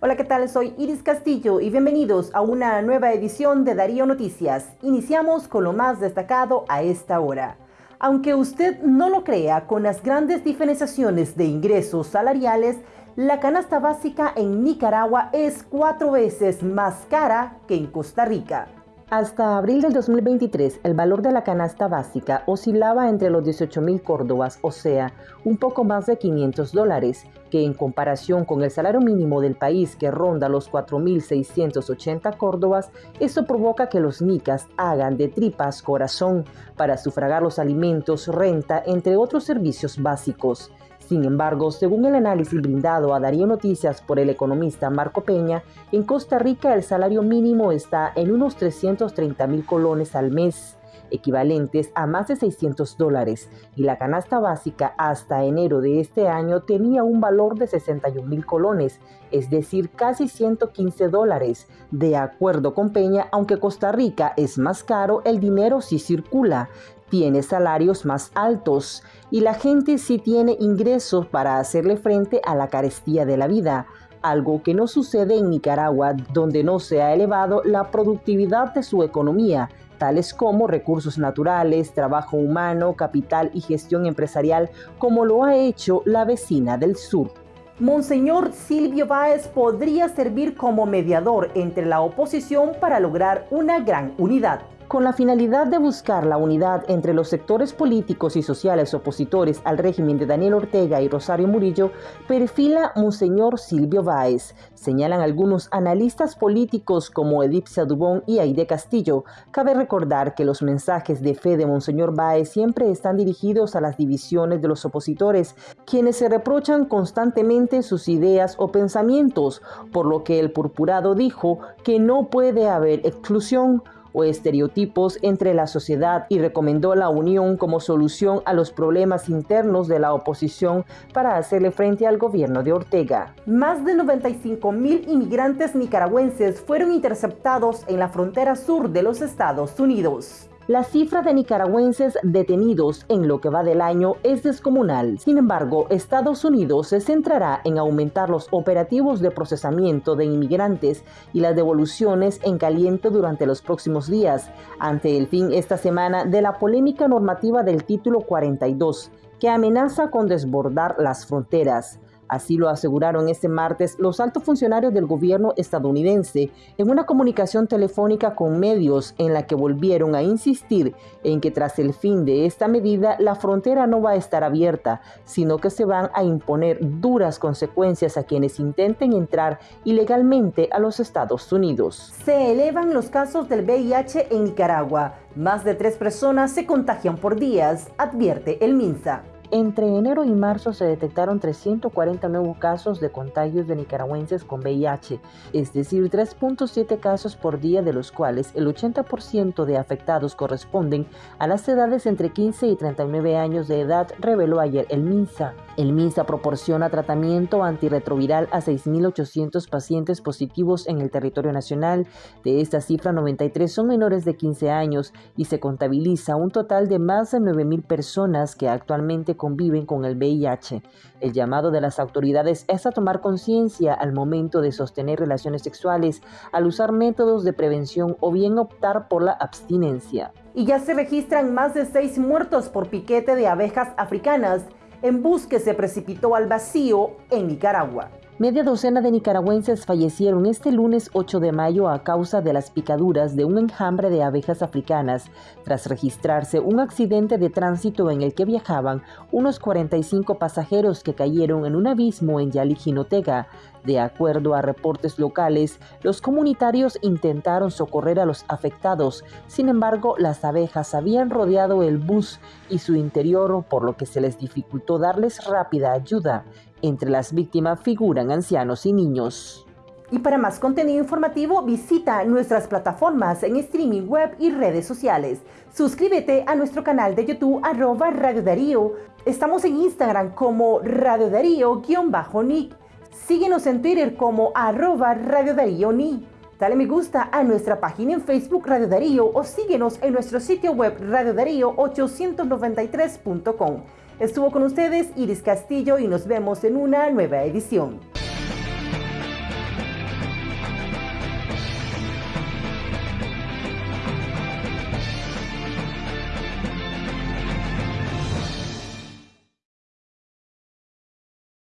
Hola, ¿qué tal? Soy Iris Castillo y bienvenidos a una nueva edición de Darío Noticias. Iniciamos con lo más destacado a esta hora. Aunque usted no lo crea, con las grandes diferenciaciones de ingresos salariales, la canasta básica en Nicaragua es cuatro veces más cara que en Costa Rica. Hasta abril del 2023, el valor de la canasta básica oscilaba entre los 18 mil córdobas, o sea, un poco más de 500 dólares, que en comparación con el salario mínimo del país que ronda los 4.680 córdobas, eso provoca que los nicas hagan de tripas corazón para sufragar los alimentos, renta, entre otros servicios básicos. Sin embargo, según el análisis brindado a Darío Noticias por el economista Marco Peña, en Costa Rica el salario mínimo está en unos 330 mil colones al mes equivalentes a más de 600 dólares, y la canasta básica hasta enero de este año tenía un valor de 61 mil colones, es decir, casi 115 dólares. De acuerdo con Peña, aunque Costa Rica es más caro, el dinero sí circula tiene salarios más altos y la gente sí tiene ingresos para hacerle frente a la carestía de la vida, algo que no sucede en Nicaragua, donde no se ha elevado la productividad de su economía, tales como recursos naturales, trabajo humano, capital y gestión empresarial, como lo ha hecho la vecina del sur. Monseñor Silvio Báez podría servir como mediador entre la oposición para lograr una gran unidad. Con la finalidad de buscar la unidad entre los sectores políticos y sociales opositores al régimen de Daniel Ortega y Rosario Murillo, perfila Monseñor Silvio Báez. Señalan algunos analistas políticos como Edipcia Dubón y Aide Castillo. Cabe recordar que los mensajes de fe de Monseñor Báez siempre están dirigidos a las divisiones de los opositores, quienes se reprochan constantemente sus ideas o pensamientos, por lo que el purpurado dijo que no puede haber exclusión o estereotipos entre la sociedad y recomendó la unión como solución a los problemas internos de la oposición para hacerle frente al gobierno de Ortega. Más de 95 mil inmigrantes nicaragüenses fueron interceptados en la frontera sur de los Estados Unidos. La cifra de nicaragüenses detenidos en lo que va del año es descomunal. Sin embargo, Estados Unidos se centrará en aumentar los operativos de procesamiento de inmigrantes y las devoluciones en caliente durante los próximos días, ante el fin esta semana de la polémica normativa del título 42, que amenaza con desbordar las fronteras. Así lo aseguraron este martes los altos funcionarios del gobierno estadounidense en una comunicación telefónica con medios en la que volvieron a insistir en que tras el fin de esta medida la frontera no va a estar abierta, sino que se van a imponer duras consecuencias a quienes intenten entrar ilegalmente a los Estados Unidos. Se elevan los casos del VIH en Nicaragua. Más de tres personas se contagian por días, advierte el MINSA. Entre enero y marzo se detectaron 340 nuevos casos de contagios de nicaragüenses con VIH, es decir, 3.7 casos por día, de los cuales el 80% de afectados corresponden a las edades entre 15 y 39 años de edad, reveló ayer el MINSA. El MINSA proporciona tratamiento antirretroviral a 6.800 pacientes positivos en el territorio nacional. De esta cifra, 93 son menores de 15 años y se contabiliza un total de más de 9.000 personas que actualmente conviven con el VIH. El llamado de las autoridades es a tomar conciencia al momento de sostener relaciones sexuales, al usar métodos de prevención o bien optar por la abstinencia. Y ya se registran más de seis muertos por piquete de abejas africanas en bus que se precipitó al vacío en Nicaragua. Media docena de nicaragüenses fallecieron este lunes 8 de mayo a causa de las picaduras de un enjambre de abejas africanas, tras registrarse un accidente de tránsito en el que viajaban unos 45 pasajeros que cayeron en un abismo en Yalijinotega. De acuerdo a reportes locales, los comunitarios intentaron socorrer a los afectados, sin embargo las abejas habían rodeado el bus y su interior, por lo que se les dificultó darles rápida ayuda. Entre las víctimas figuran ancianos y niños. Y para más contenido informativo visita nuestras plataformas en streaming web y redes sociales. Suscríbete a nuestro canal de YouTube arroba Radio Darío. Estamos en Instagram como Radio Darío-Nick. Síguenos en Twitter como arroba Radio Darío Ni. Dale me gusta a nuestra página en Facebook Radio Darío o síguenos en nuestro sitio web radiodarío893.com. Estuvo con ustedes Iris Castillo y nos vemos en una nueva edición.